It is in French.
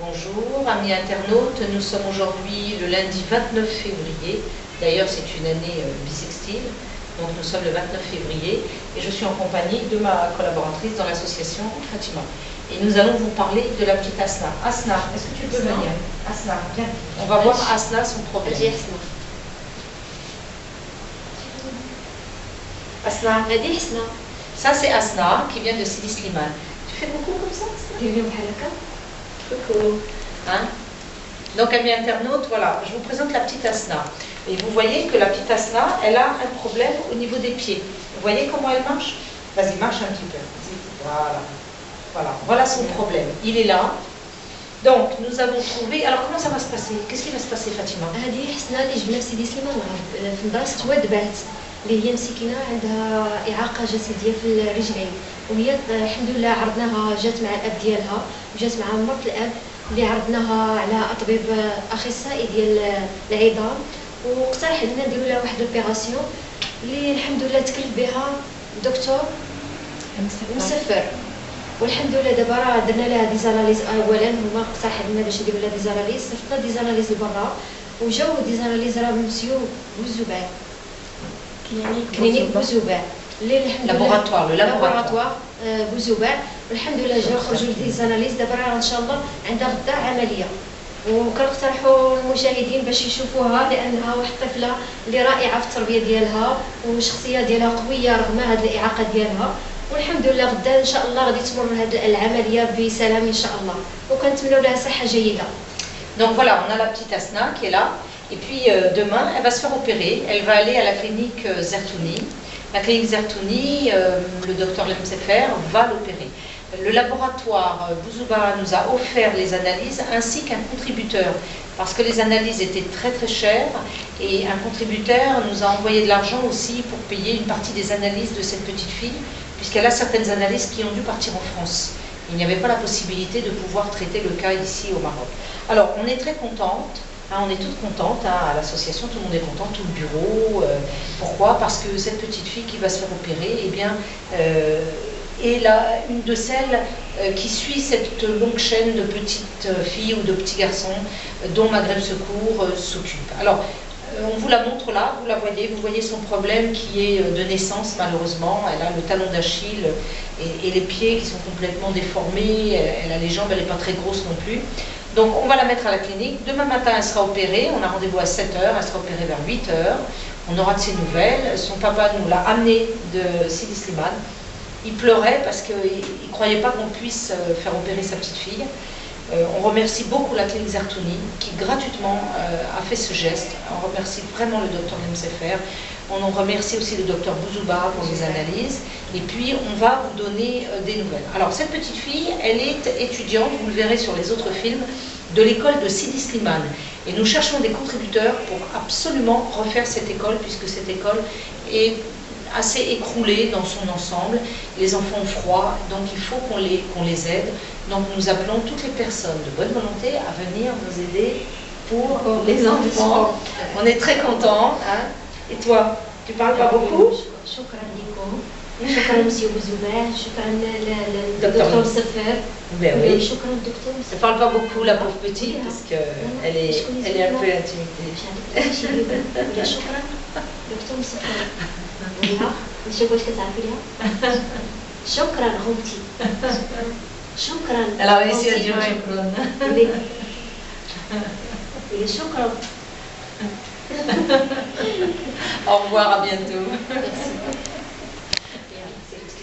Bonjour, amis internautes. Nous sommes aujourd'hui le lundi 29 février. D'ailleurs, c'est une année euh, bissextile. Donc, nous sommes le 29 février. Et je suis en compagnie de ma collaboratrice dans l'association Fatima. Et nous allons vous parler de la petite Asna. Asna, est-ce que tu peux venir? Asna, viens. On va voir Asna, son problème. Asna. Ça, c'est Asna qui vient de Sidi Slimane. Tu fais beaucoup comme ça Hein. Donc, amis internautes, voilà, je vous présente la petite asna. Et vous voyez que la petite asna, elle a un problème au niveau des pieds. Vous voyez comment elle marche? Vas-y, marche un petit peu. Voilà. Voilà, voilà son problème. Il est là, donc, nous avons trouvé. Alors, comment ça va se passer? Qu'est-ce qui va se passer, Fatima? اللي هي مسكينة عندها إعاقة جسدية في الرجلين. وهي الحمد لله عرضناها جات مع الأب ديالها وجات مع مرت الأب اللي عرضناها على أطبيب أخصائي ديال العظام. واقترح علينا نديرو لها واحد لوبيراسيون اللي الحمد لله تكلف بها الدكتور مسفر والحمد لله دابا راه درنا لها ديزاناليز اولا. هما اقترح علينا باش نديرو لها ديزاناليز صيفطنا ديزاناليز لبرا وجاو ديزاناليز راه مسيو بوزوبان كلينيك بوزوبان لابوراتوار آه، بوزوبان والحمد لله جاو خرجوا ديزاناليز دابا راه ان شاء الله عندها غدا عمليه وكنقترحوا المشاهدين باش يشوفوها لأنها واحد الطفله اللي رائعه في التربية ديالها والشخصية ديالها قوية رغم هذه الإعاقة ديالها. والحمد لله غدا إن شاء الله غادي تمر هذه العملية بسلام إن شاء الله. وكنتمنوا لها صحة جيدة. Donc voilà, on a la petite Asna qui est là. Et puis euh, demain, elle va se faire opérer. Elle va aller à la clinique euh, Zertouni. La clinique Zertouni, euh, le docteur Lemsefer va l'opérer. Le laboratoire Bouzouba nous a offert les analyses ainsi qu'un contributeur. Parce que les analyses étaient très très chères et un contributeur nous a envoyé de l'argent aussi pour payer une partie des analyses de cette petite fille, puisqu'elle a certaines analyses qui ont dû partir en France. Il n'y avait pas la possibilité de pouvoir traiter le cas ici au Maroc. Alors, on est très contente, hein, on est toutes contentes, hein, à l'association, tout le monde est content, tout le bureau. euh, pourquoi? Parce que cette petite fille qui va se faire opérer, eh bien, euh, est là, une de celles euh, qui suit cette longue chaîne de petites filles ou de petits garçons dont Maghreb Secours s'occupe. Alors, on vous la montre là, vous la voyez, vous voyez son problème qui est de naissance malheureusement. Elle a le talon d'Achille et, et les pieds qui sont complètement déformés. Elle, elle a les jambes, elle n'est pas très grosse non plus. Donc on va la mettre à la clinique. Demain matin, elle sera opérée. On a rendez-vous à 7h, elle sera opérée vers 8h. On aura de ses nouvelles. Son papa nous l'a amenée de Sidi Slimane. Il pleurait parce qu'il ne croyait pas qu'on puisse euh, faire opérer sa petite fille. Euh, on remercie beaucoup la clinique Zartouni qui gratuitement euh, a fait ce geste. On remercie vraiment le docteur Nemsefer. On en remercie aussi le docteur Bouzouba pour les analyses. Et puis, on va vous donner euh, des nouvelles. Alors, cette petite fille, elle est étudiante, vous le verrez sur les autres films, de l'école de Sidi Slimane. Et nous cherchons des contributeurs pour absolument refaire cette école, puisque cette école est assez écroulée dans son ensemble. Les enfants ont froid, donc il faut qu'on les, les aide. Donc nous appelons toutes les personnes de bonne volonté à venir nous aider pour les enfants. On est très contents. hein. Et toi, tu parles pas beaucoup شكرا لكم شكرا مسيو بوزوبان شكرا دكتور. للدكتور سفر Ben oui. شكرا دكتور Elle مسفر parle pas beaucoup, la pauvre petite, parce qu'elle est, elle est un peu intimidée. ولا شكرا دكتور مسفر ولا نشوف واش كتعرفي ليها شكرا غوتي شكرا Elle a réussi à غوتي. dire shukran. ولي ولي شكرا au revoir, à bientôt. Merci.